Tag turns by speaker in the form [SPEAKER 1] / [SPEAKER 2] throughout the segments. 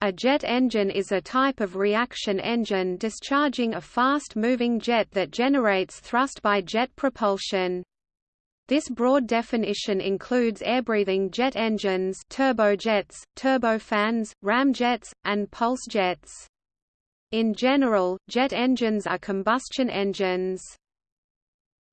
[SPEAKER 1] A jet engine is a type of reaction engine discharging a fast-moving jet that generates thrust by jet propulsion. This broad definition includes air-breathing jet engines turbojets, turbofans, ramjets, and pulse jets. In general, jet engines are combustion engines.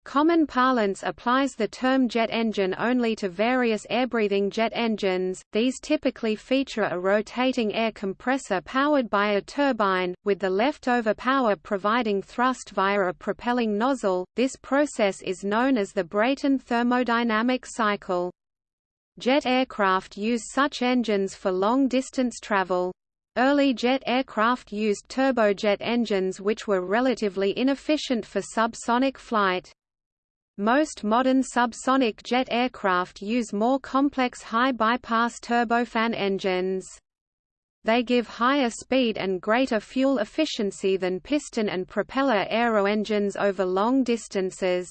[SPEAKER 1] Common parlance applies the term jet engine only to various air-breathing jet engines. These typically feature a rotating air compressor powered by a turbine, with the leftover power providing thrust via a propelling nozzle. This process is known as the Brayton thermodynamic cycle. Jet aircraft use such engines for long-distance travel. Early jet aircraft used turbojet engines which were relatively inefficient for subsonic flight. Most modern subsonic jet aircraft use more complex high-bypass turbofan engines. They give higher speed and greater fuel efficiency than piston and propeller aeroengines over long distances.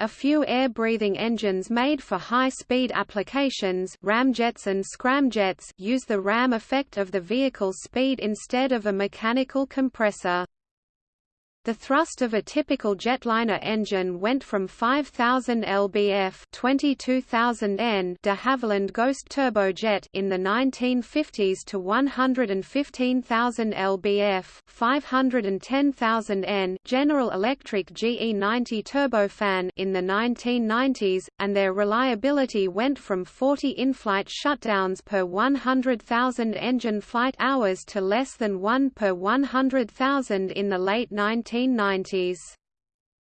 [SPEAKER 1] A few air-breathing engines made for high-speed applications ramjets and scramjets use the ram effect of the vehicle's speed instead of a mechanical compressor. The thrust of a typical jetliner engine went from 5,000 lbf 22,000 N de Havilland Ghost turbojet in the 1950s to 115,000 lbf 510,000 N General Electric GE90 turbofan in the 1990s, and their reliability went from 40 in-flight shutdowns per 100,000 engine flight hours to less than 1 per 100,000 in the late 19 1990s.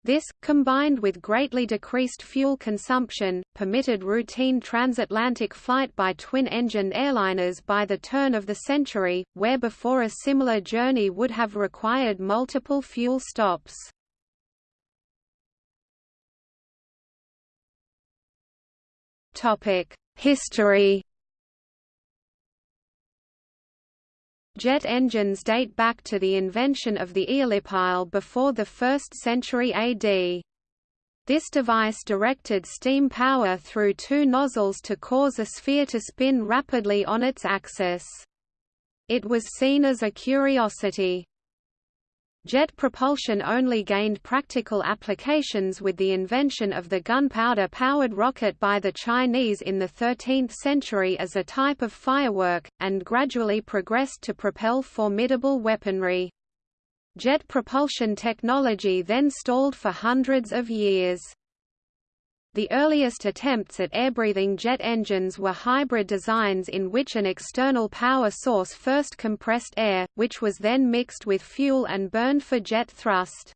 [SPEAKER 1] This, combined with greatly decreased fuel consumption, permitted routine transatlantic flight by twin-engined airliners by the turn of the century, where before a similar journey would have required multiple fuel stops. History Jet engines date back to the invention of the aeolipile before the 1st century AD. This device directed steam power through two nozzles to cause a sphere to spin rapidly on its axis. It was seen as a curiosity. Jet propulsion only gained practical applications with the invention of the gunpowder-powered rocket by the Chinese in the 13th century as a type of firework, and gradually progressed to propel formidable weaponry. Jet propulsion technology then stalled for hundreds of years. The earliest attempts at air-breathing jet engines were hybrid designs in which an external power source first compressed air, which was then mixed with fuel and burned for jet thrust.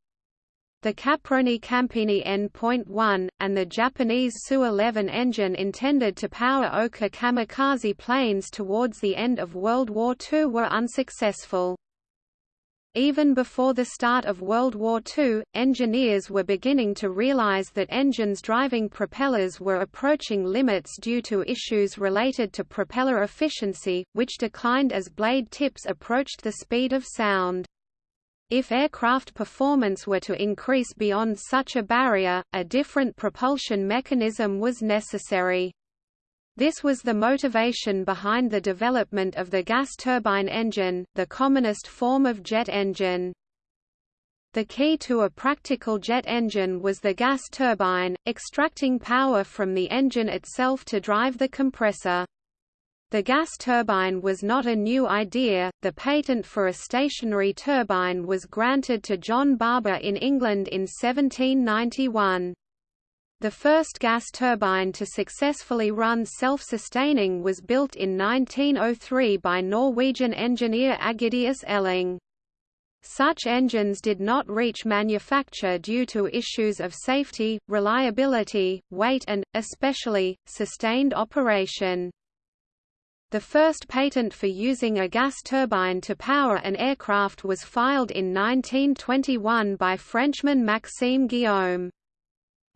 [SPEAKER 1] The Caproni Campini N.1, and the Japanese Tsu-11 engine intended to power Oka kamikaze planes towards the end of World War II were unsuccessful. Even before the start of World War II, engineers were beginning to realize that engines driving propellers were approaching limits due to issues related to propeller efficiency, which declined as blade tips approached the speed of sound. If aircraft performance were to increase beyond such a barrier, a different propulsion mechanism was necessary. This was the motivation behind the development of the gas turbine engine, the commonest form of jet engine. The key to a practical jet engine was the gas turbine, extracting power from the engine itself to drive the compressor. The gas turbine was not a new idea, the patent for a stationary turbine was granted to John Barber in England in 1791. The first gas turbine to successfully run self-sustaining was built in 1903 by Norwegian engineer Ægidius Elling. Such engines did not reach manufacture due to issues of safety, reliability, weight and, especially, sustained operation. The first patent for using a gas turbine to power an aircraft was filed in 1921 by Frenchman Maxime Guillaume.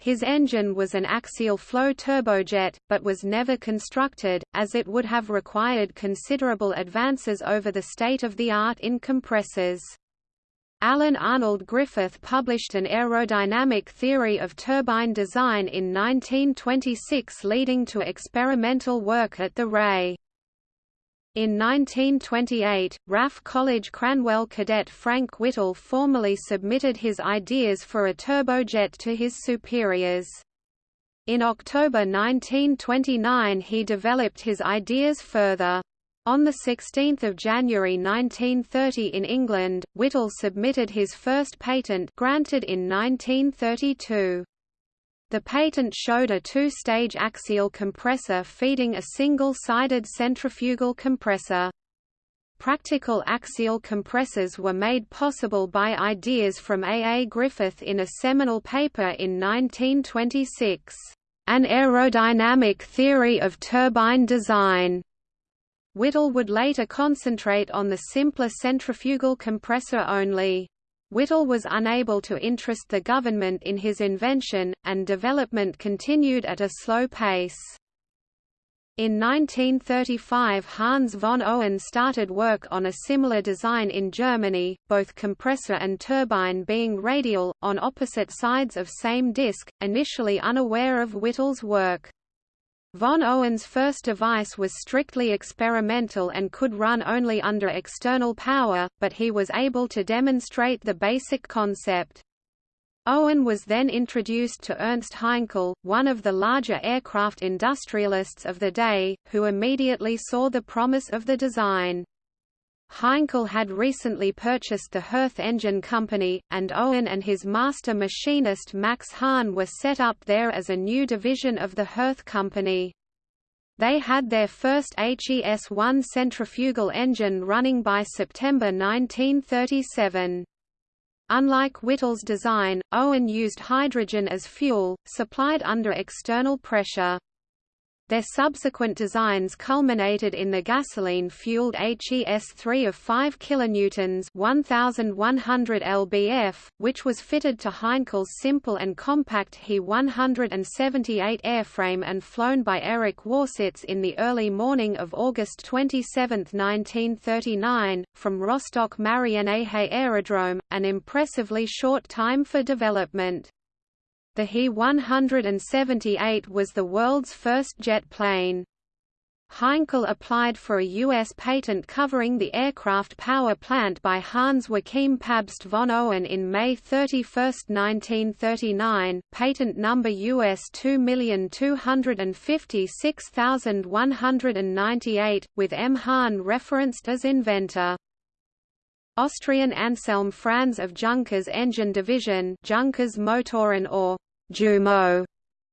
[SPEAKER 1] His engine was an axial flow turbojet, but was never constructed, as it would have required considerable advances over the state-of-the-art in compressors. Alan Arnold Griffith published an aerodynamic theory of turbine design in 1926 leading to experimental work at the RAE. In 1928, RAF College Cranwell cadet Frank Whittle formally submitted his ideas for a turbojet to his superiors. In October 1929 he developed his ideas further. On 16 January 1930 in England, Whittle submitted his first patent granted in 1932. The patent showed a two-stage axial compressor feeding a single-sided centrifugal compressor. Practical axial compressors were made possible by ideas from A. A. Griffith in a seminal paper in 1926, "...an aerodynamic theory of turbine design." Whittle would later concentrate on the simpler centrifugal compressor only. Whittle was unable to interest the government in his invention, and development continued at a slow pace. In 1935 Hans von Ohain started work on a similar design in Germany, both compressor and turbine being radial, on opposite sides of same disk, initially unaware of Whittle's work. Von Ohain's first device was strictly experimental and could run only under external power, but he was able to demonstrate the basic concept. Ohain was then introduced to Ernst Heinkel, one of the larger aircraft industrialists of the day, who immediately saw the promise of the design. Heinkel had recently purchased the Hirth Engine Company, and Ohain and his master machinist Max Hahn were set up there as a new division of the Hirth Company. They had their first HES-1 centrifugal engine running by September 1937. Unlike Whittle's design, Ohain used hydrogen as fuel, supplied under external pressure. Their subsequent designs culminated in the gasoline-fueled HES-3 of 5 kilonewtons (1100 lbf), which was fitted to Heinkel's simple and compact He-178 airframe and flown by Erich Warsitz in the early morning of August 27, 1939, from Rostock Marienehe Aerodrome, an impressively short time for development. The He-178 was the world's first jet plane. Heinkel applied for a U.S. patent covering the aircraft power plant by Hans Joachim Pabst von Ohain in May 31, 1939, patent number US 2256198, with M. Hahn referenced as inventor. Austrian Anselm Franz of Junkers engine division Junkers Motoren or Jumo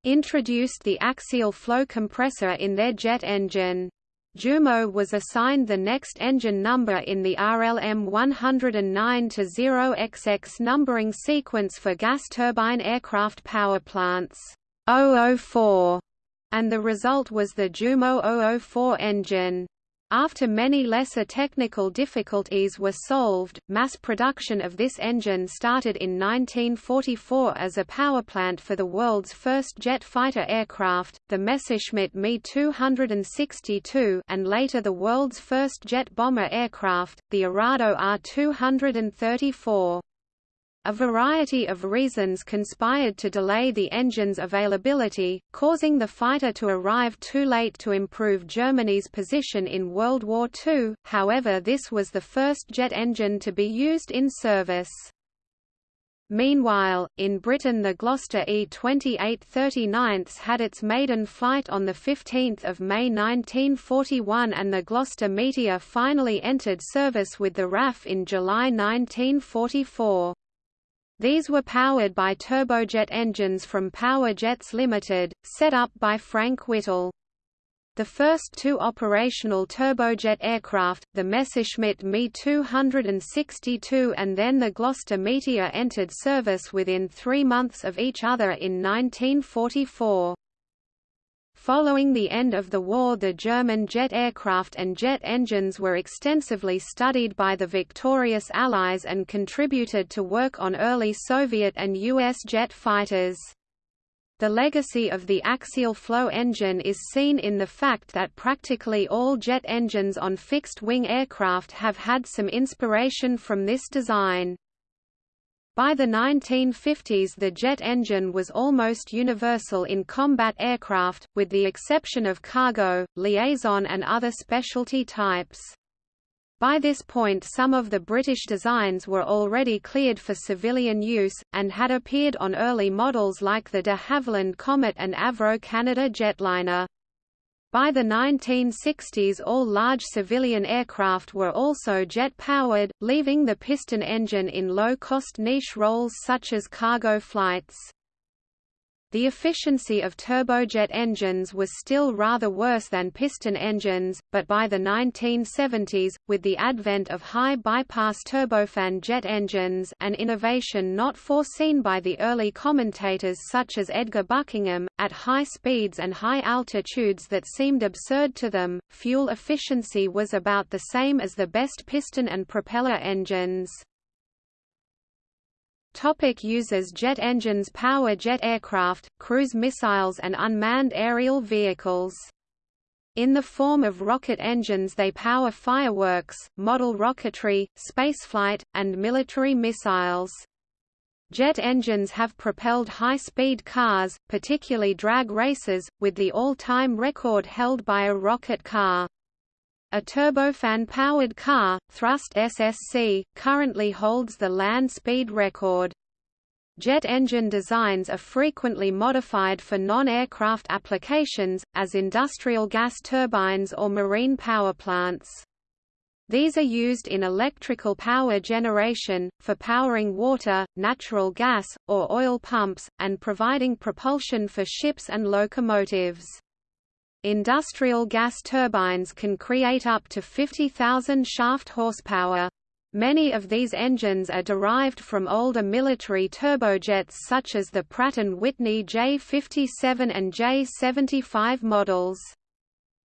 [SPEAKER 1] introduced the axial flow compressor in their jet engine. Jumo was assigned the next engine number in the RLM 109-0XX numbering sequence for gas turbine aircraft power plants 004, and the result was the Jumo 004 engine. After many lesser technical difficulties were solved, mass production of this engine started in 1944 as a powerplant for the world's first jet fighter aircraft, the Messerschmitt Me 262 and later the world's first jet bomber aircraft, the Arado Ar-234. A variety of reasons conspired to delay the engine's availability, causing the fighter to arrive too late to improve Germany's position in World War II, however this was the first jet engine to be used in service. Meanwhile, in Britain the Gloster E-2839 had its maiden flight on 15 May 1941 and the Gloster Meteor finally entered service with the RAF in July 1944. These were powered by turbojet engines from Power Jets Limited, set up by Frank Whittle. The first two operational turbojet aircraft, the Messerschmitt Me 262 and then the Gloster Meteor entered service within three months of each other in 1944. Following the end of the war the German jet aircraft and jet engines were extensively studied by the victorious Allies and contributed to work on early Soviet and U.S. jet fighters. The legacy of the axial flow engine is seen in the fact that practically all jet engines on fixed-wing aircraft have had some inspiration from this design. By the 1950s the jet engine was almost universal in combat aircraft, with the exception of cargo, liaison and other specialty types. By this point some of the British designs were already cleared for civilian use, and had appeared on early models like the de Havilland Comet and Avro Canada jetliner. By the 1960s all large civilian aircraft were also jet-powered, leaving the piston engine in low-cost niche roles such as cargo flights. The efficiency of turbojet engines was still rather worse than piston engines, but by the 1970s, with the advent of high bypass turbofan jet engines an innovation not foreseen by the early commentators such as Edgar Buckingham, at high speeds and high altitudes that seemed absurd to them, fuel efficiency was about the same as the best piston and propeller engines. Topic uses Jet engines power jet aircraft, cruise missiles and unmanned aerial vehicles. In the form of rocket engines they power fireworks, model rocketry, spaceflight, and military missiles. Jet engines have propelled high-speed cars, particularly drag races, with the all-time record held by a rocket car. A turbofan-powered car, Thrust SSC, currently holds the land speed record. Jet engine designs are frequently modified for non-aircraft applications, as industrial gas turbines or marine power plants. These are used in electrical power generation, for powering water, natural gas, or oil pumps, and providing propulsion for ships and locomotives. Industrial gas turbines can create up to 50,000 shaft horsepower. Many of these engines are derived from older military turbojets such as the Pratt & Whitney J57 and J75 models.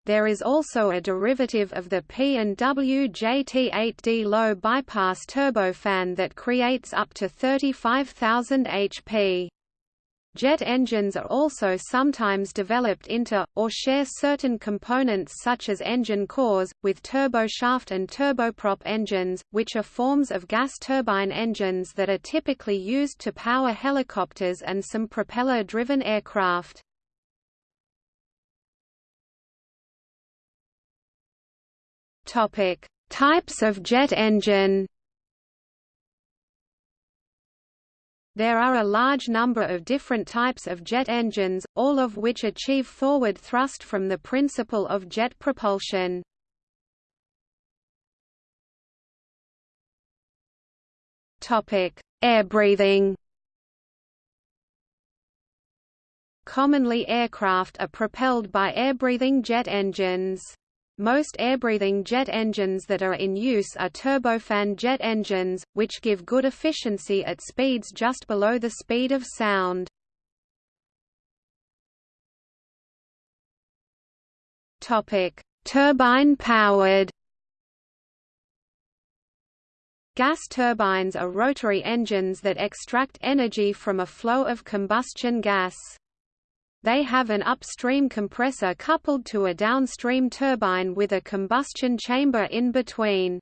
[SPEAKER 1] There is also a derivative of the P&W JT8D low bypass turbofan that creates up to 35,000 HP. Jet engines are also sometimes developed into, or share certain components such as engine cores, with turboshaft and turboprop engines, which are forms of gas turbine engines that are typically used to power helicopters and some propeller-driven aircraft. Types of jet engine There are a large number of different types of jet engines, all of which achieve forward thrust from the principle of jet propulsion. Air breathing Commonly aircraft are propelled by air-breathing jet engines. Most air-breathing jet engines that are in use are turbofan jet engines, which give good efficiency at speeds just below the speed of sound. Turbine-powered Gas turbines are rotary engines that extract energy from a flow of combustion gas. They have an upstream compressor coupled to a downstream turbine with a combustion chamber in between.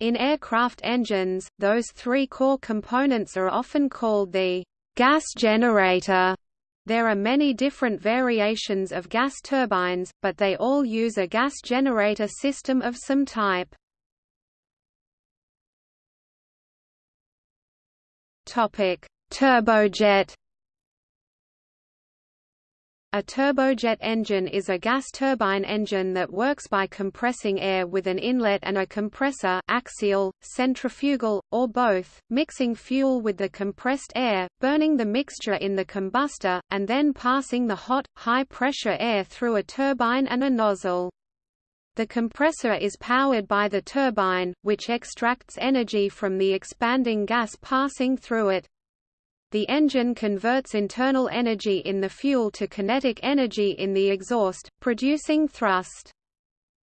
[SPEAKER 1] In aircraft engines, those three core components are often called the gas generator. There are many different variations of gas turbines, but they all use a gas generator system of some type. Turbojet a turbojet engine is a gas turbine engine that works by compressing air with an inlet and a compressor axial, centrifugal, or both, mixing fuel with the compressed air, burning the mixture in the combustor, and then passing the hot, high-pressure air through a turbine and a nozzle. The compressor is powered by the turbine, which extracts energy from the expanding gas passing through it, the engine converts internal energy in the fuel to kinetic energy in the exhaust, producing thrust.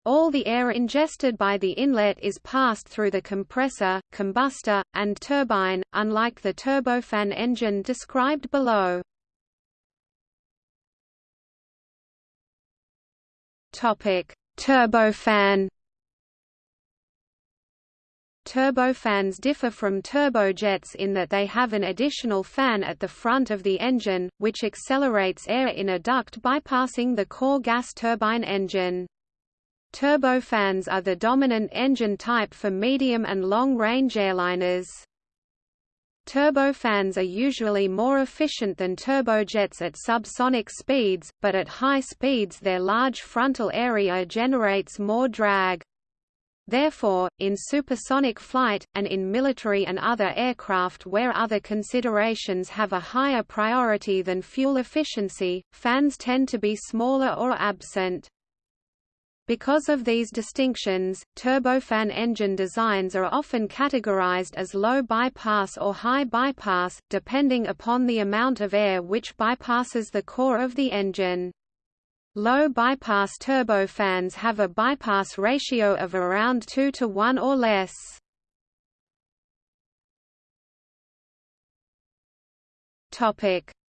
[SPEAKER 1] All the air ingested by the inlet is passed through the compressor, combustor, and turbine, unlike the turbofan engine described below. Turbofan Turbofans differ from turbojets in that they have an additional fan at the front of the engine, which accelerates air in a duct bypassing the core gas turbine engine. Turbofans are the dominant engine type for medium and long-range airliners. Turbofans are usually more efficient than turbojets at subsonic speeds, but at high speeds their large frontal area generates more drag. Therefore, in supersonic flight, and in military and other aircraft where other considerations have a higher priority than fuel efficiency, fans tend to be smaller or absent. Because of these distinctions, turbofan engine designs are often categorized as low bypass or high bypass, depending upon the amount of air which bypasses the core of the engine. Low bypass turbofans have a bypass ratio of around 2 to 1 or less.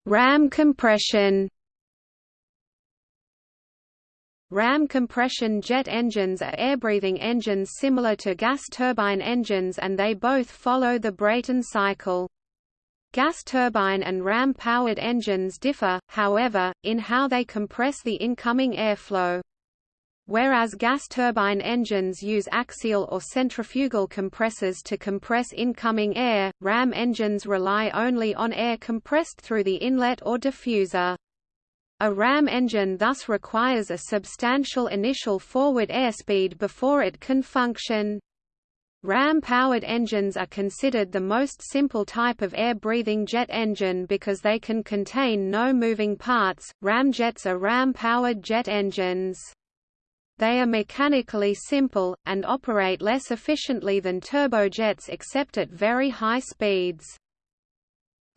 [SPEAKER 1] Ram compression Ram compression jet engines are air-breathing engines similar to gas turbine engines and they both follow the Brayton cycle. Gas turbine and ram-powered engines differ, however, in how they compress the incoming airflow. Whereas gas turbine engines use axial or centrifugal compressors to compress incoming air, ram engines rely only on air compressed through the inlet or diffuser. A ram engine thus requires a substantial initial forward airspeed before it can function. Ram-powered engines are considered the most simple type of air-breathing jet engine because they can contain no moving parts. Ramjets are ram-powered jet engines. They are mechanically simple, and operate less efficiently than turbojets except at very high speeds.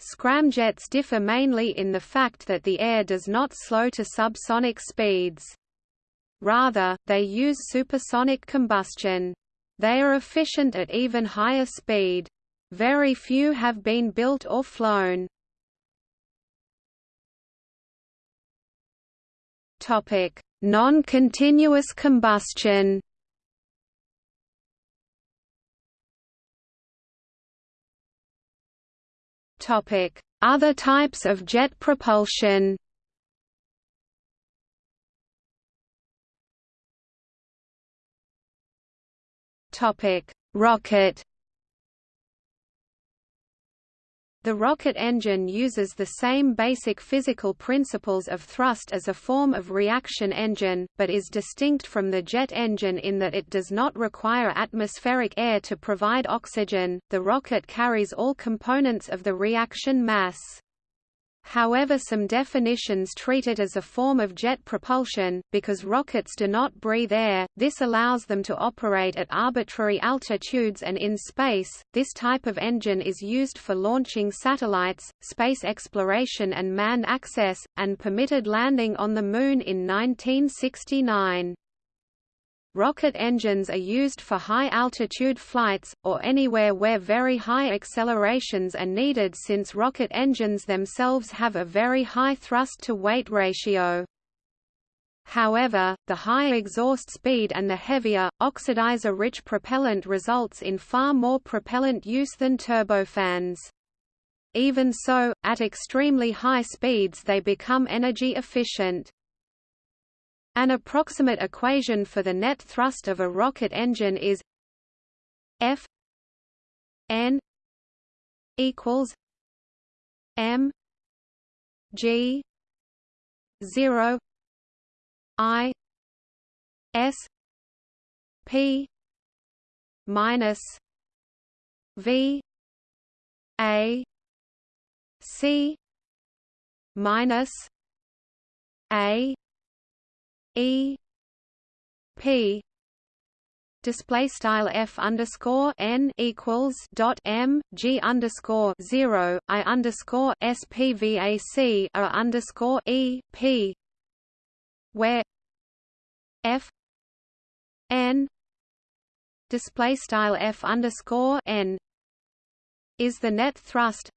[SPEAKER 1] Scramjets differ mainly in the fact that the air does not slow to subsonic speeds. Rather, they use supersonic combustion. They are efficient at even higher speed. Very few have been built or flown. Non-continuous combustion Other types of jet propulsion Rocket The rocket engine uses the same basic physical principles of thrust as a form of reaction engine, but is distinct from the jet engine in that it does not require atmospheric air to provide oxygen. The rocket carries all components of the reaction mass. However some definitions treat it as a form of jet propulsion, because rockets do not breathe air, this allows them to operate at arbitrary altitudes and in space. This type of engine is used for launching satellites, space exploration and manned access, and permitted landing on the Moon in 1969. Rocket engines are used for high-altitude flights, or anywhere where very high accelerations are needed since rocket engines themselves have a very high thrust-to-weight ratio. However, the high exhaust speed and the heavier, oxidizer-rich propellant results in far more propellant use than turbofans. Even so, at extremely high speeds they become energy efficient. An approximate equation for the net thrust of a rocket engine is F N equals M G zero I S P minus V A C minus A E P display style f underscore n equals dot m g underscore zero i underscore spvac underscore e p where f n display style f underscore n is the net thrust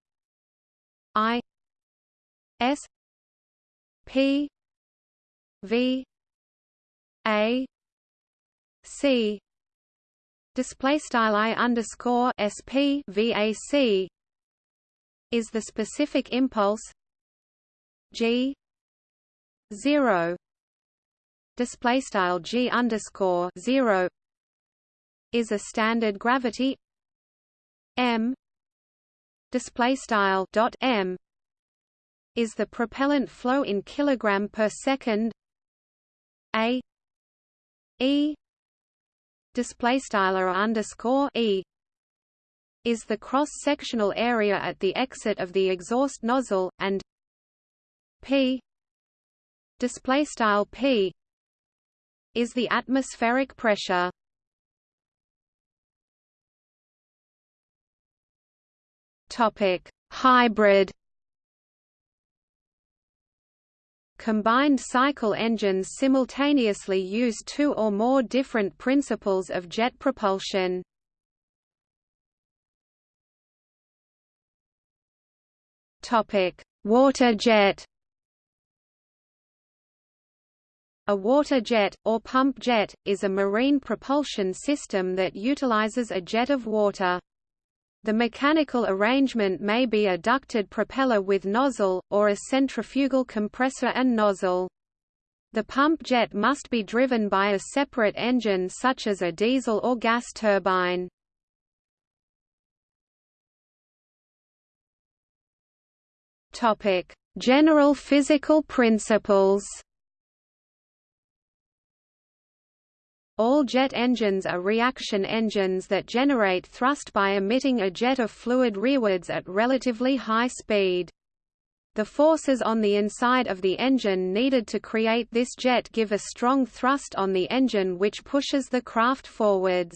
[SPEAKER 1] i s p v a C display style i underscore sp vac is the specific impulse g zero display style g underscore zero is a standard gravity m display style dot m is the propellant flow in kilogram per second a e display style underscore e is the cross-sectional area at the exit of the exhaust nozzle and p display style p is the atmospheric pressure. Topic hybrid Combined cycle engines simultaneously use two or more different principles of jet propulsion. Water jet. A water jet, or pump jet, is a marine propulsion system that utilizes a jet of water. The mechanical arrangement may be a ducted propeller with nozzle, or a centrifugal compressor and nozzle. The pump jet must be driven by a separate engine such as a diesel or gas turbine. General physical principles All jet engines are reaction engines that generate thrust by emitting a jet of fluid rearwards at relatively high speed. The forces on the inside of the engine needed to create this jet give a strong thrust on the engine which pushes the craft forwards.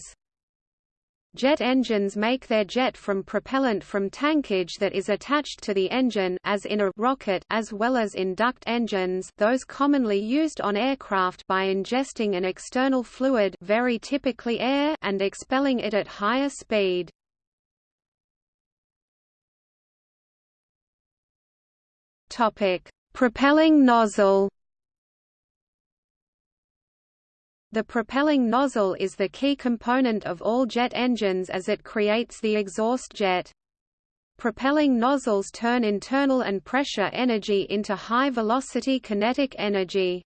[SPEAKER 1] Jet engines make their jet from propellant from tankage that is attached to the engine as in a rocket as well as in duct engines those commonly used on aircraft by ingesting an external fluid very typically air and expelling it at higher speed. Propelling nozzle The propelling nozzle is the key component of all jet engines as it creates the exhaust jet. Propelling nozzles turn internal and pressure energy into high-velocity kinetic energy.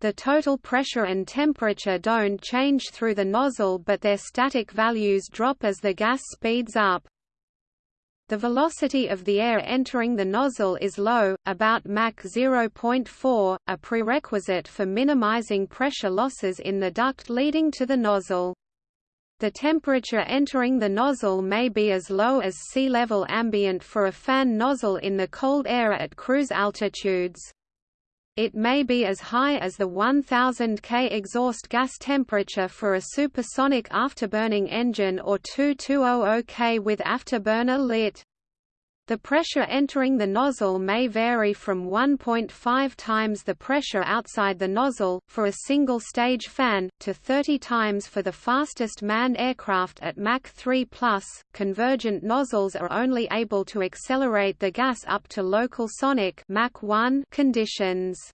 [SPEAKER 1] The total pressure and temperature don't change through the nozzle but their static values drop as the gas speeds up. The velocity of the air entering the nozzle is low, about Mach 0.4, a prerequisite for minimizing pressure losses in the duct leading to the nozzle. The temperature entering the nozzle may be as low as sea level ambient for a fan nozzle in the cold air at cruise altitudes. It may be as high as the 1000 K exhaust gas temperature for a supersonic afterburning engine or 2200 K with afterburner lit. The pressure entering the nozzle may vary from 1.5 times the pressure outside the nozzle, for a single-stage fan, to 30 times for the fastest manned aircraft at Mach 3+. Convergent nozzles are only able to accelerate the gas up to local sonic Mach 1 conditions.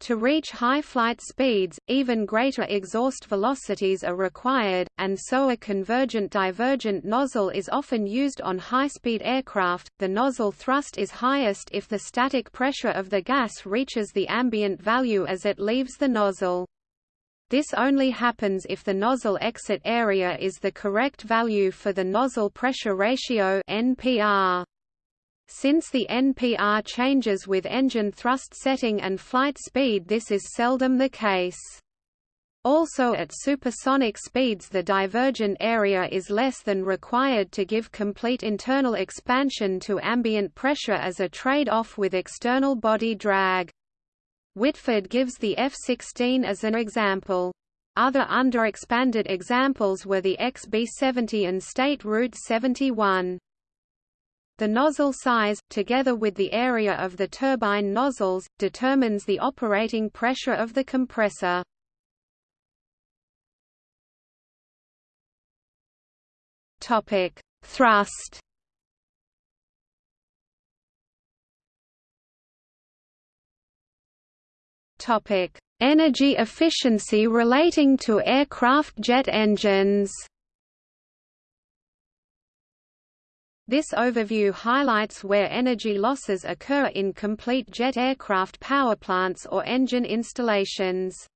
[SPEAKER 1] To reach high flight speeds, even greater exhaust velocities are required, and so a convergent-divergent nozzle is often used on high-speed aircraft. The nozzle thrust is highest if the static pressure of the gas reaches the ambient value as it leaves the nozzle. This only happens if the nozzle exit area is the correct value for the nozzle pressure ratio NPR. Since the NPR changes with engine thrust setting and flight speed this is seldom the case. Also at supersonic speeds the divergent area is less than required to give complete internal expansion to ambient pressure as a trade-off with external body drag. Whitford gives the F-16 as an example. Other underexpanded examples were the XB-70 and State Route 71. The nozzle size, together with the area of the turbine nozzles, determines the operating pressure of the compressor. Topic: Thrust. Topic: Energy efficiency relating to aircraft jet engines This overview highlights where energy losses occur in complete jet aircraft powerplants or engine installations.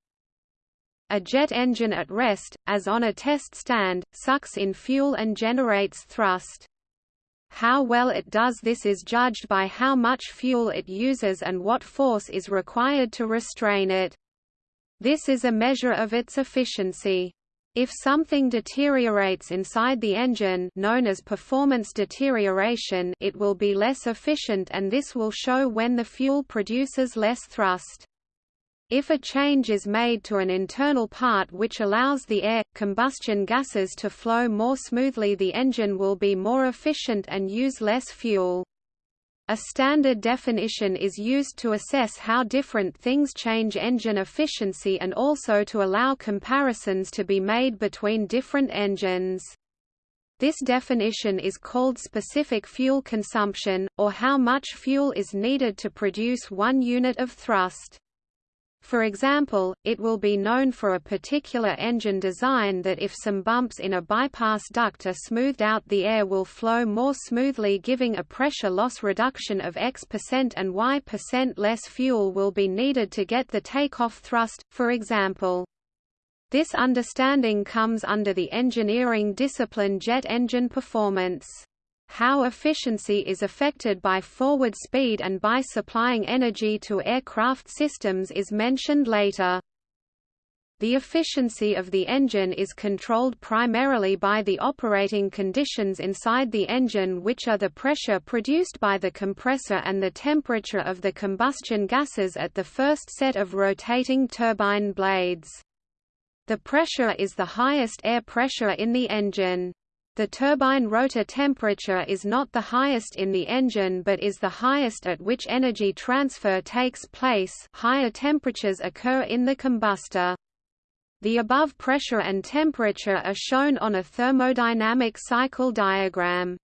[SPEAKER 1] A jet engine at rest, as on a test stand, sucks in fuel and generates thrust. How well it does this is judged by how much fuel it uses and what force is required to restrain it. This is a measure of its efficiency. If something deteriorates inside the engine known as performance deterioration it will be less efficient and this will show when the fuel produces less thrust. If a change is made to an internal part which allows the air, combustion gases to flow more smoothly the engine will be more efficient and use less fuel. A standard definition is used to assess how different things change engine efficiency and also to allow comparisons to be made between different engines. This definition is called specific fuel consumption, or how much fuel is needed to produce one unit of thrust. For example, it will be known for a particular engine design that if some bumps in a bypass duct are smoothed out the air will flow more smoothly giving a pressure loss reduction of X percent and Y percent less fuel will be needed to get the takeoff thrust, for example. This understanding comes under the engineering discipline jet engine performance. How efficiency is affected by forward speed and by supplying energy to aircraft systems is mentioned later. The efficiency of the engine is controlled primarily by the operating conditions inside the engine which are the pressure produced by the compressor and the temperature of the combustion gases at the first set of rotating turbine blades. The pressure is the highest air pressure in the engine. The turbine rotor temperature is not the highest in the engine but is the highest at which energy transfer takes place higher temperatures occur in the combustor. The above pressure and temperature are shown on a thermodynamic cycle diagram.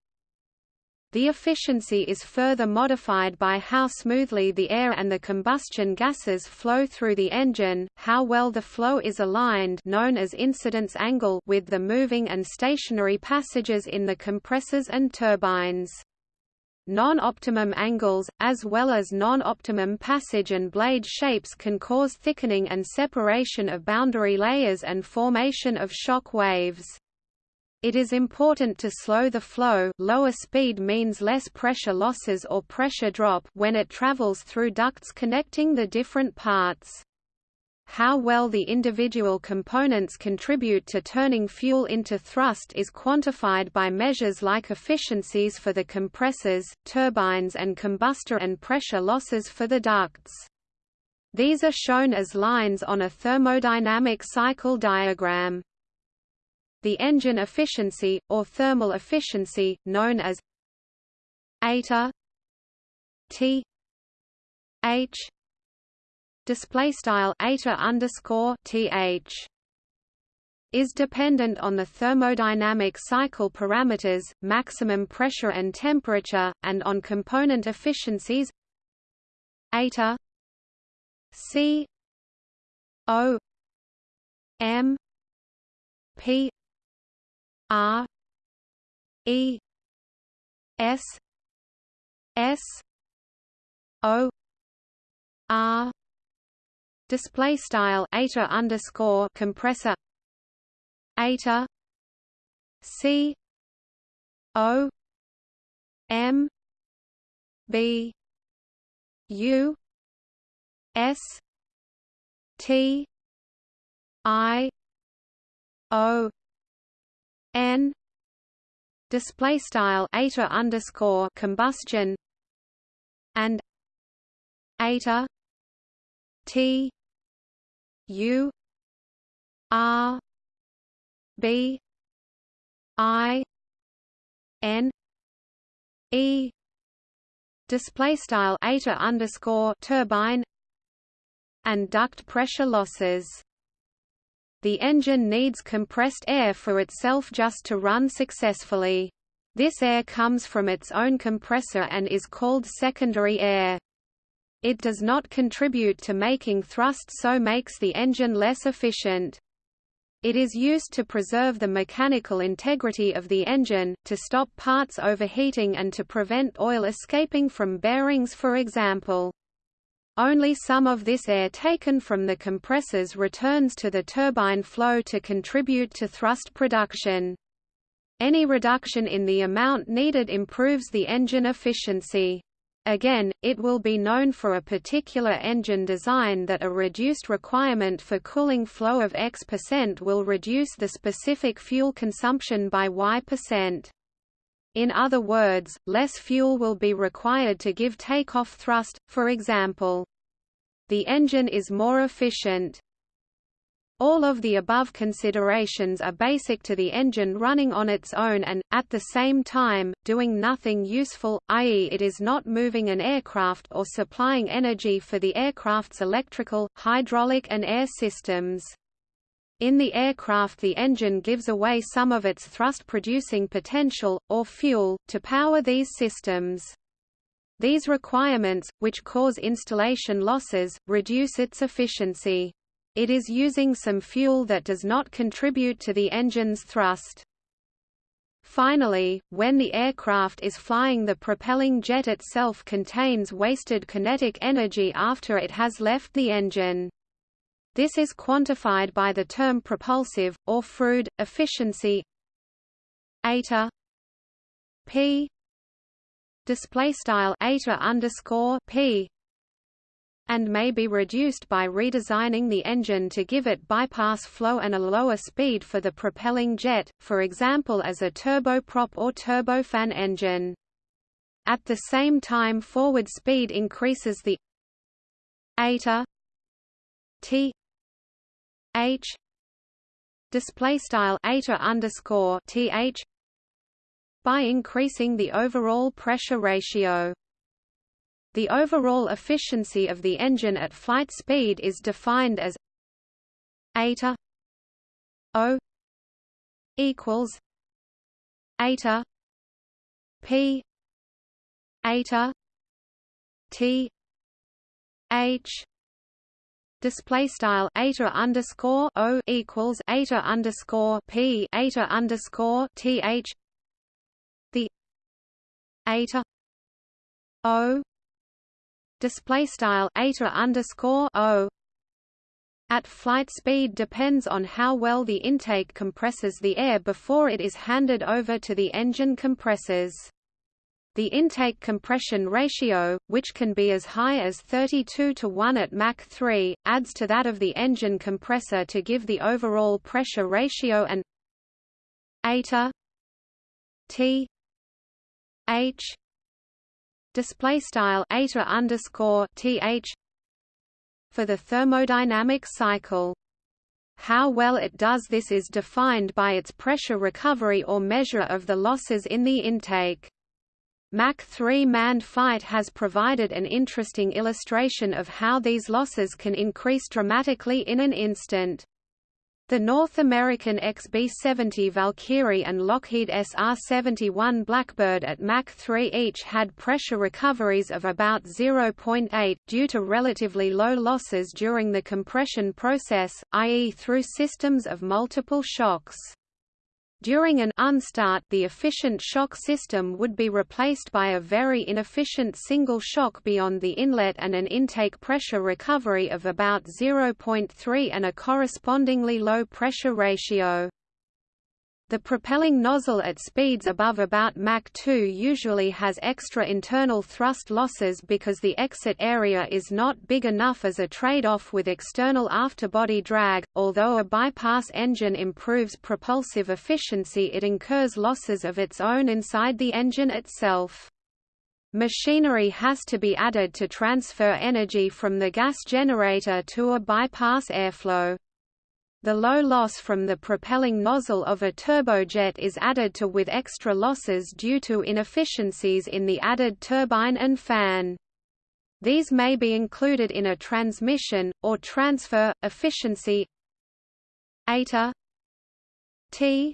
[SPEAKER 1] The efficiency is further modified by how smoothly the air and the combustion gases flow through the engine, how well the flow is aligned known as incidence angle with the moving and stationary passages in the compressors and turbines. Non-optimum angles, as well as non-optimum passage and blade shapes can cause thickening and separation of boundary layers and formation of shock waves. It is important to slow the flow lower speed means less pressure losses or pressure drop when it travels through ducts connecting the different parts. How well the individual components contribute to turning fuel into thrust is quantified by measures like efficiencies for the compressors, turbines and combustor and pressure losses for the ducts. These are shown as lines on a thermodynamic cycle diagram. The engine efficiency, or thermal efficiency, known as eta T H. Display style eta underscore th is dependent on the thermodynamic cycle parameters, maximum pressure and temperature, and on component efficiencies eta C O M P R E S S O R display style eta underscore compressor eta C O M B U S T I O n display style eta underscore combustion and eta t u r b i n e display style eta underscore turbine and duct pressure losses the engine needs compressed air for itself just to run successfully. This air comes from its own compressor and is called secondary air. It does not contribute to making thrust so makes the engine less efficient. It is used to preserve the mechanical integrity of the engine, to stop parts overheating and to prevent oil escaping from bearings for example. Only some of this air taken from the compressors returns to the turbine flow to contribute to thrust production. Any reduction in the amount needed improves the engine efficiency. Again, it will be known for a particular engine design that a reduced requirement for cooling flow of X percent will reduce the specific fuel consumption by Y percent. In other words, less fuel will be required to give takeoff thrust, for example. The engine is more efficient. All of the above considerations are basic to the engine running on its own and, at the same time, doing nothing useful, i.e. it is not moving an aircraft or supplying energy for the aircraft's electrical, hydraulic and air systems. In the aircraft the engine gives away some of its thrust-producing potential, or fuel, to power these systems. These requirements, which cause installation losses, reduce its efficiency. It is using some fuel that does not contribute to the engine's thrust. Finally, when the aircraft is flying the propelling jet itself contains wasted kinetic energy after it has left the engine. This is quantified by the term propulsive, or Froude, efficiency eta p display style eta underscore p and may be reduced by redesigning the engine to give it bypass flow and a lower speed for the propelling jet, for example as a turboprop or turbofan engine. At the same time forward speed increases the eta t h display style eta underscore th by increasing the overall pressure ratio. The overall efficiency of the engine at flight speed is defined as eta O equals eta P eta T H display style eta underscore O equals eta underscore P eta underscore T H the eta O display style eta underscore o at flight speed depends on how well the intake compresses the air before it is handed over to the engine compressors. The intake compression ratio, which can be as high as 32 to 1 at Mach 3, adds to that of the engine compressor to give the overall pressure ratio and eta t h display style eta underscore th for the thermodynamic cycle. How well it does this is defined by its pressure recovery or measure of the losses in the intake. Mach 3 manned fight has provided an interesting illustration of how these losses can increase dramatically in an instant. The North American XB-70 Valkyrie and Lockheed SR-71 Blackbird at Mach 3 each had pressure recoveries of about 0.8, due to relatively low losses during the compression process, i.e. through systems of multiple shocks. During an unstart the efficient shock system would be replaced by a very inefficient single shock beyond the inlet and an intake pressure recovery of about 0.3 and a correspondingly low pressure ratio. The propelling nozzle at speeds above about Mach 2 usually has extra internal thrust losses because the exit area is not big enough as a trade-off with external afterbody drag. Although a bypass engine improves propulsive efficiency it incurs losses of its own inside the engine itself. Machinery has to be added to transfer energy from the gas generator to a bypass airflow. The low loss from the propelling nozzle of a turbojet is added to with extra losses due to inefficiencies in the added turbine and fan. These may be included in a transmission, or transfer, efficiency eta t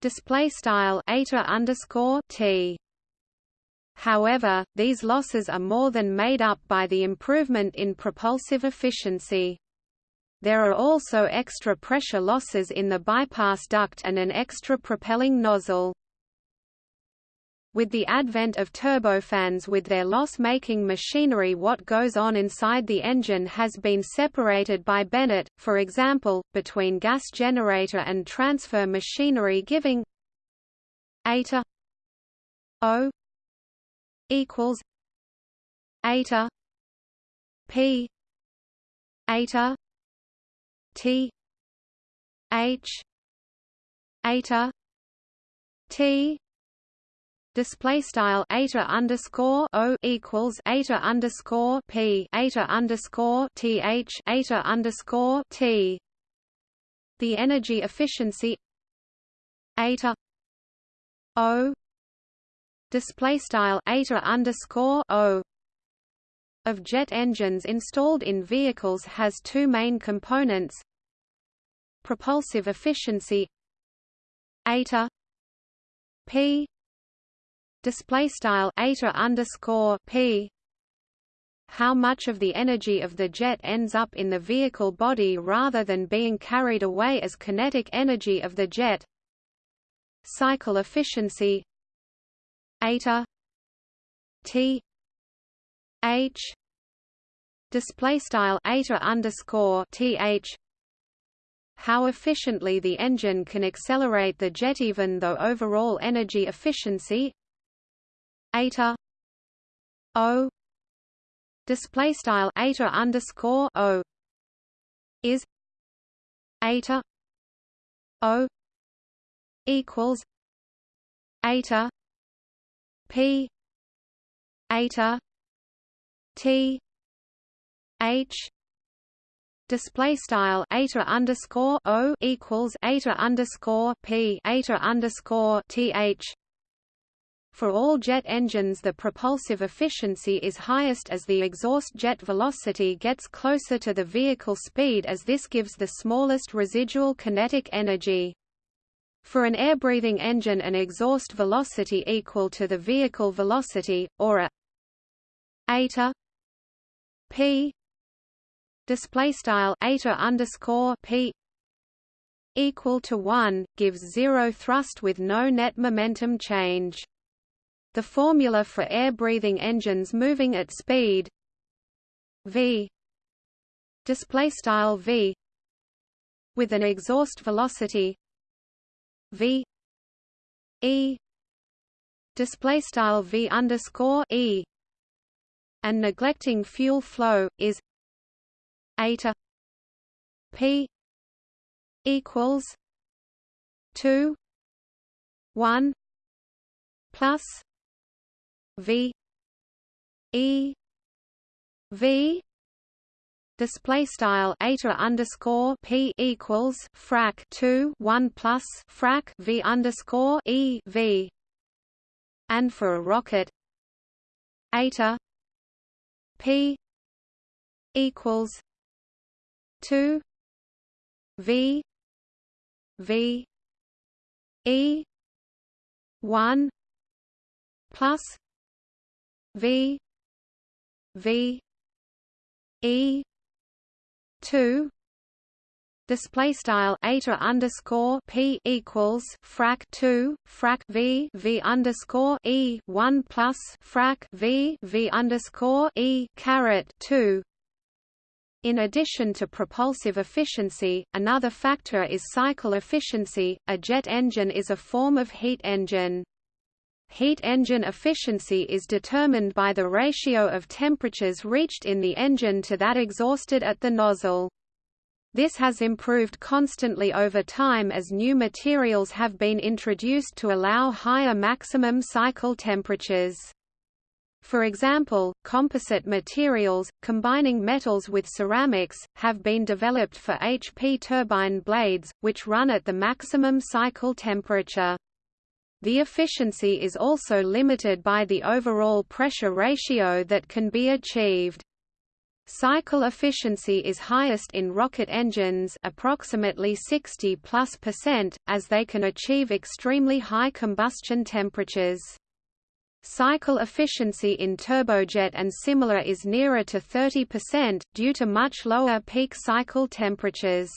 [SPEAKER 1] display style t however, these losses are more than made up by the improvement in propulsive efficiency. There are also extra pressure losses in the bypass duct and an extra propelling nozzle. With the advent of turbofans with their loss-making machinery what goes on inside the engine has been separated by Bennett, for example, between gas generator and transfer machinery giving eta O equals eta P eta T H eta T display style eta underscore o equals eta underscore p eta underscore th eta underscore t. The energy efficiency eta o display style eta underscore o of jet engines installed in vehicles has two main components. Propulsive efficiency. Eta. P. Display style eta underscore p. How much of the energy of the jet ends up in the vehicle body rather than being carried away as kinetic energy of the jet. Cycle efficiency. Eta. T h. Display style eta underscore th how efficiently the engine can accelerate the jet even though overall energy efficiency. Eta. O. Display style eta underscore o. Is. Eta. O. Equals. Eta. P. Eta t h display style eta underscore o equals eta underscore p eta underscore th for all jet engines the propulsive efficiency is highest as the exhaust jet velocity gets closer to the vehicle speed as this gives the smallest residual kinetic energy. For an air-breathing engine an exhaust velocity equal to the vehicle velocity, or a eta p. Display style eta underscore p equal to 1 gives zero thrust with no net momentum change. The formula for air-breathing engines moving at speed. V. Display style v. With an exhaust velocity. V. E. Display style v underscore e and neglecting fuel flow is eta p equals 2 1 plus V E V. Display style eta underscore p equals frac 2 1 plus frac v underscore e v. And for a rocket eta p equals 2 v v e 1 plus V V E two display style eta underscore p equals frac 2 frac v v underscore e 1 plus frac v v underscore e caret 2 in addition to propulsive efficiency, another factor is cycle efficiency. A jet engine is a form of heat engine. Heat engine efficiency is determined by the ratio of temperatures reached in the engine to that exhausted at the nozzle. This has improved constantly over time as new materials have been introduced to allow higher maximum cycle temperatures. For example, composite materials, combining metals with ceramics, have been developed for HP turbine blades, which run at the maximum cycle temperature. The efficiency is also limited by the overall pressure ratio that can be achieved. Cycle efficiency is highest in rocket engines approximately 60 plus percent, as they can achieve extremely high combustion temperatures. Cycle efficiency in turbojet and similar is nearer to 30%, due to much lower peak cycle temperatures.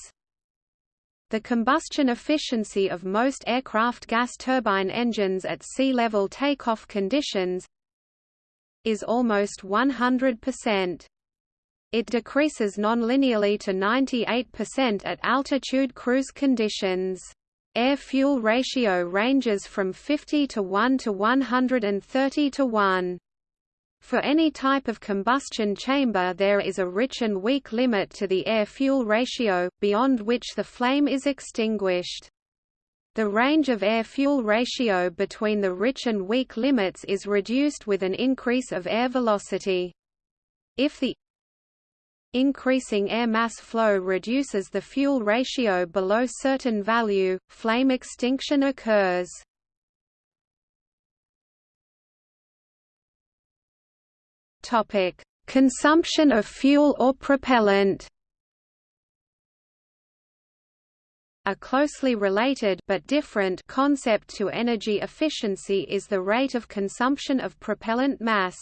[SPEAKER 1] The combustion efficiency of most aircraft gas turbine engines at sea level takeoff conditions is almost 100%. It decreases nonlinearly to 98% at altitude cruise conditions. Air-fuel ratio ranges from 50 to 1 to 130 to 1. For any type of combustion chamber there is a rich and weak limit to the air-fuel ratio, beyond which the flame is extinguished. The range of air-fuel ratio between the rich and weak limits is reduced with an increase of air velocity. If the increasing air mass flow reduces the fuel ratio below certain value, flame extinction occurs. Topic: Consumption of fuel or propellant. A closely related but different concept to energy efficiency is the rate of consumption of propellant mass.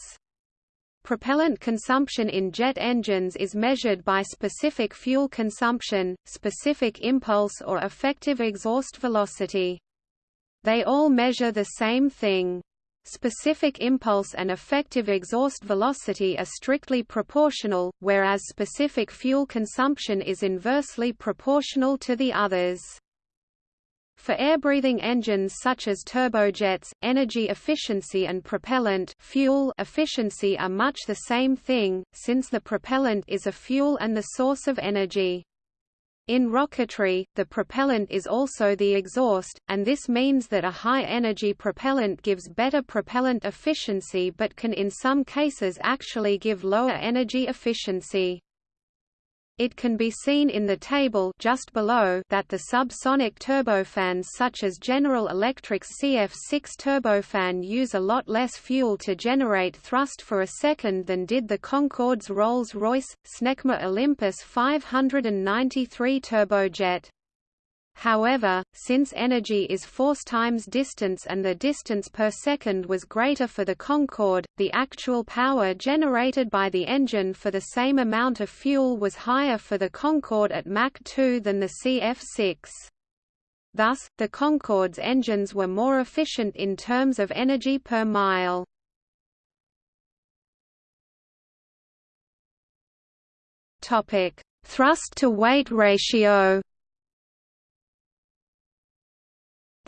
[SPEAKER 1] Propellant consumption in jet engines is measured by specific fuel consumption, specific impulse or effective exhaust velocity. They all measure the same thing. Specific impulse and effective exhaust velocity are strictly proportional, whereas specific fuel consumption is inversely proportional to the others. For air-breathing engines such as turbojets, energy efficiency and propellant fuel efficiency are much the same thing, since the propellant is a fuel and the source of energy. In rocketry, the propellant is also the exhaust, and this means that a high-energy propellant gives better propellant efficiency but can in some cases actually give lower energy efficiency. It can be seen in the table just below that the subsonic turbofans such as General Electric's CF6 turbofan use a lot less fuel to generate thrust for a second than did the Concorde's Rolls-Royce, Snecma Olympus 593 turbojet. However, since energy is force times distance and the distance per second was greater for the Concorde, the actual power generated by the engine for the same amount of fuel was higher for the Concorde at Mach 2 than the CF6. Thus, the Concorde's engines were more efficient in terms of energy per mile. Thrust-to-weight ratio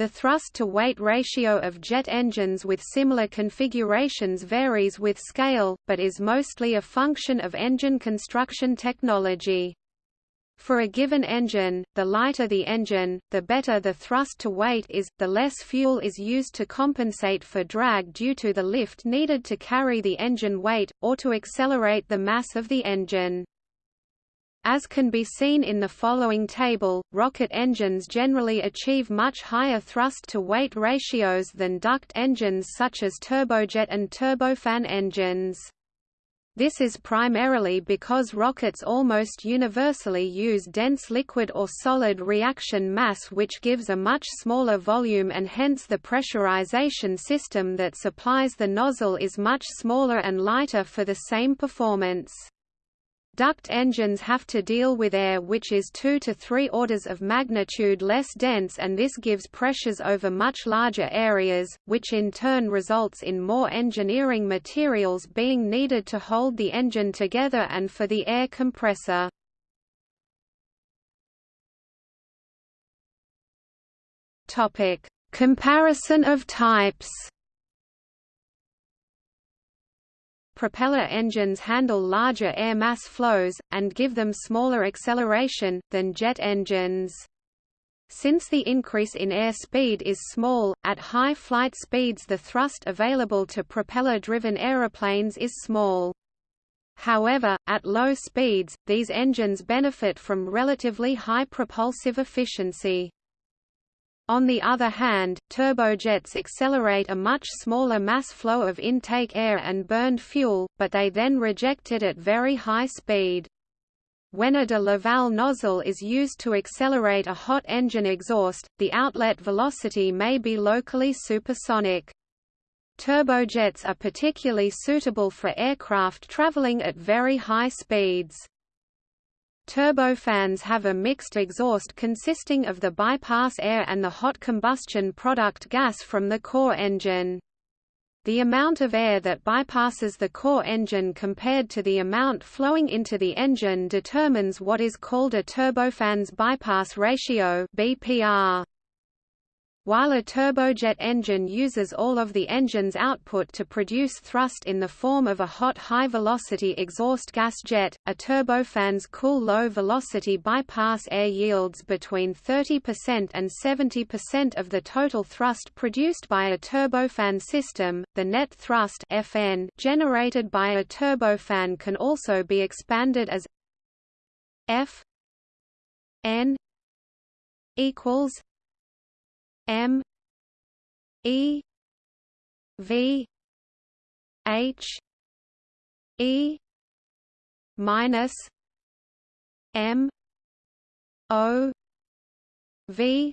[SPEAKER 1] The thrust-to-weight ratio of jet engines with similar configurations varies with scale, but is mostly a function of engine construction technology. For a given engine, the lighter the engine, the better the thrust to weight is, the less fuel is used to compensate for drag due to the lift needed to carry the engine weight, or to accelerate the mass of the engine. As can be seen in the following table, rocket engines generally achieve much higher thrust-to-weight ratios than duct engines such as turbojet and turbofan engines. This is primarily because rockets almost universally use dense liquid or solid reaction mass which gives a much smaller volume and hence the pressurization system that supplies the nozzle is much smaller and lighter for the same performance. Duct engines have to deal with air which is two to three orders of magnitude less dense and this gives pressures over much larger areas, which in turn results in more engineering materials being needed to hold the engine together and for the air compressor. Comparison of types propeller engines handle larger air mass flows, and give them smaller acceleration, than jet engines. Since the increase in air speed is small, at high flight speeds the thrust available to propeller-driven aeroplanes is small. However, at low speeds, these engines benefit from relatively high propulsive efficiency. On the other hand, turbojets accelerate a much smaller mass flow of intake air and burned fuel, but they then reject it at very high speed. When a de Laval nozzle is used to accelerate a hot engine exhaust, the outlet velocity may be locally supersonic. Turbojets are particularly suitable for aircraft traveling at very high speeds. Turbofans have a mixed exhaust consisting of the bypass air and the hot combustion product gas from the core engine. The amount of air that bypasses the core engine compared to the amount flowing into the engine determines what is called a turbofan's bypass ratio BPR. While a turbojet engine uses all of the engine's output to produce thrust in the form of a hot high-velocity exhaust gas jet, a turbofan's cool low-velocity bypass air yields between 30% and 70% of the total thrust produced by a turbofan system. The net thrust Fn generated by a turbofan can also be expanded as F n equals M E V H E minus M O V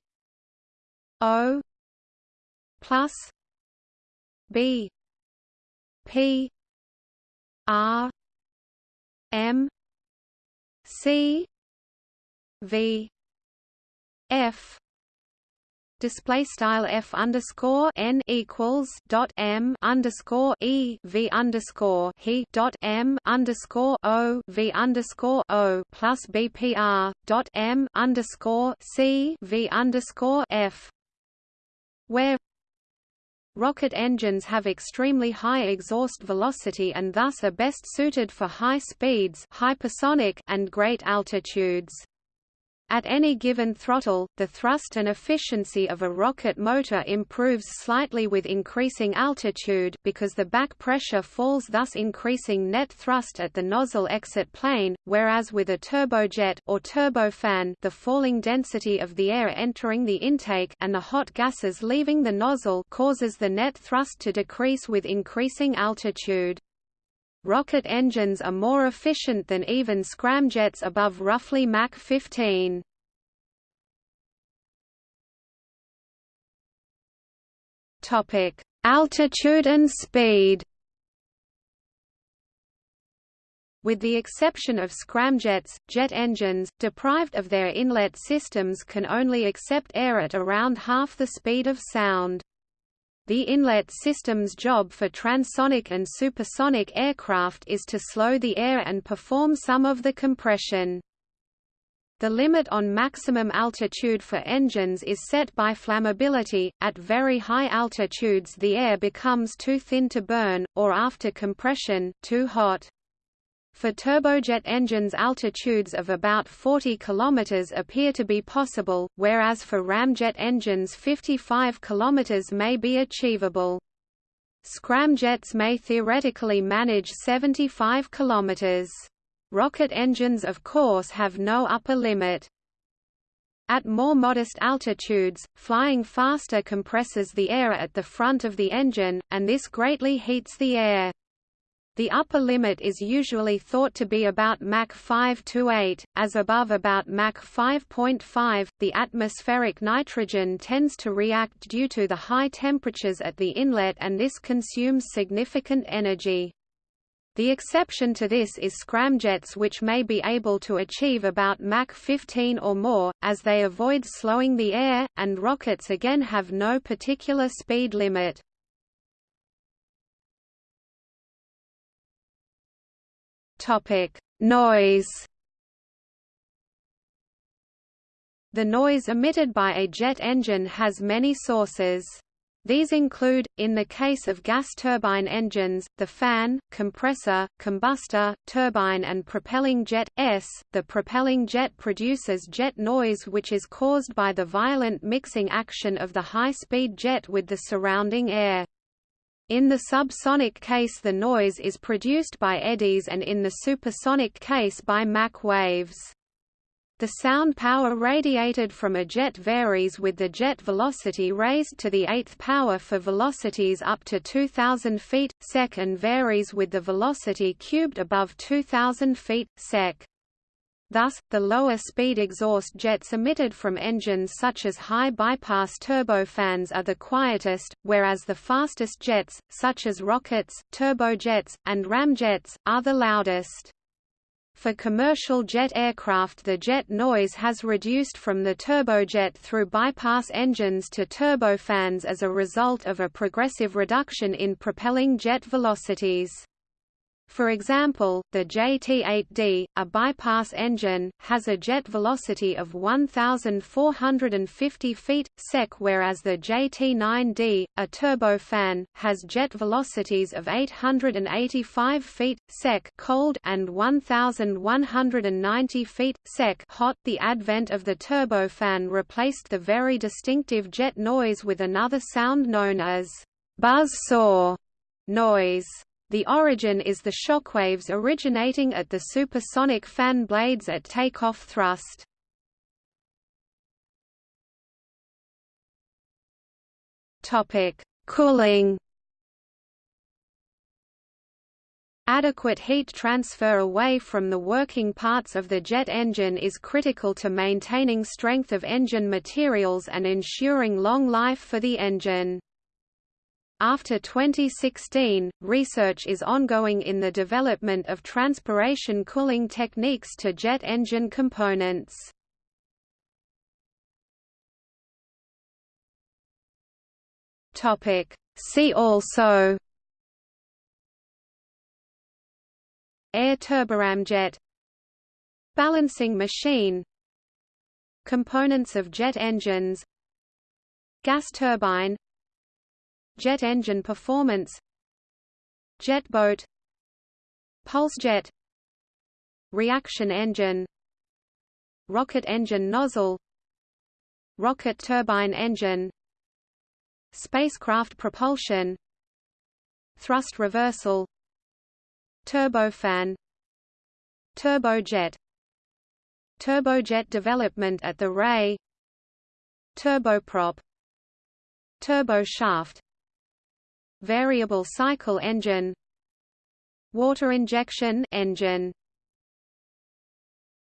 [SPEAKER 1] O plus B P R M C V F display style f underscore n equals dot m underscore e v underscore he dot m underscore o v underscore o plus bpr dot m underscore c v underscore f where Rocket engines have extremely high exhaust velocity and thus are best suited for high speeds hypersonic and great altitudes. At any given throttle, the thrust and efficiency of a rocket motor improves slightly with increasing altitude because the back pressure falls thus increasing net thrust at the nozzle exit plane, whereas with a turbojet or turbofan the falling density of the air entering the intake and the hot gases leaving the nozzle causes the net thrust to decrease with increasing altitude. Rocket engines are more efficient than even scramjets above roughly Mach 15. Topic: Altitude and speed. With the exception of scramjets, jet engines, deprived of their inlet systems can only accept air at around half the speed of sound. The inlet system's job for transonic and supersonic aircraft is to slow the air and perform some of the compression. The limit on maximum altitude for engines is set by flammability. At very high altitudes, the air becomes too thin to burn, or after compression, too hot. For turbojet engines altitudes of about 40 km appear to be possible, whereas for ramjet engines 55 km may be achievable. Scramjets may theoretically manage 75 km. Rocket engines of course have no upper limit. At more modest altitudes, flying faster compresses the air at the front of the engine, and this greatly heats the air. The upper limit is usually thought to be about Mach 5 to 8, as above about Mach 5.5. The atmospheric nitrogen tends to react due to the high temperatures at the inlet and this consumes significant energy. The exception to this is scramjets which may be able to achieve about Mach 15 or more, as they avoid slowing the air, and rockets again have no particular speed limit. Topic: Noise. The noise emitted by a jet engine has many sources. These include, in the case of gas turbine engines, the fan, compressor, combustor, turbine and propelling jet S. The propelling jet produces jet noise which is caused by the violent mixing action of the high-speed jet with the surrounding air. In the subsonic case the noise is produced by eddies and in the supersonic case by Mach waves. The sound power radiated from a jet varies with the jet velocity raised to the eighth power for velocities up to 2000 feet, sec and varies with the velocity cubed above 2000 feet, sec. Thus, the lower speed exhaust jets emitted from engines such as high bypass turbofans are the quietest, whereas the fastest jets, such as rockets, turbojets, and ramjets, are the loudest. For commercial jet aircraft the jet noise has reduced from the turbojet through bypass engines to turbofans as a result of a progressive reduction in propelling jet velocities. For example, the JT-8D, a bypass engine, has a jet velocity of 1,450 feet, sec whereas the JT-9D, a turbofan, has jet velocities of 885 feet, sec cold and 1,190 feet, sec hot. The advent of the turbofan replaced the very distinctive jet noise with another sound known as buzz saw noise. The origin is the shockwaves originating at the supersonic fan blades at takeoff thrust. Topic: Cooling. Adequate heat transfer away from the working parts of the jet engine is critical to maintaining strength of engine materials and ensuring long life for the engine. After 2016, research is ongoing in the development of transpiration cooling techniques to jet engine components. See also Air turboramjet Balancing machine Components of jet engines Gas turbine Jet engine performance Jet boat Pulsejet Reaction engine Rocket engine nozzle Rocket turbine engine Spacecraft propulsion Thrust reversal Turbofan Turbojet Turbojet development at the RAE Turboprop Turboshaft variable cycle engine water injection engine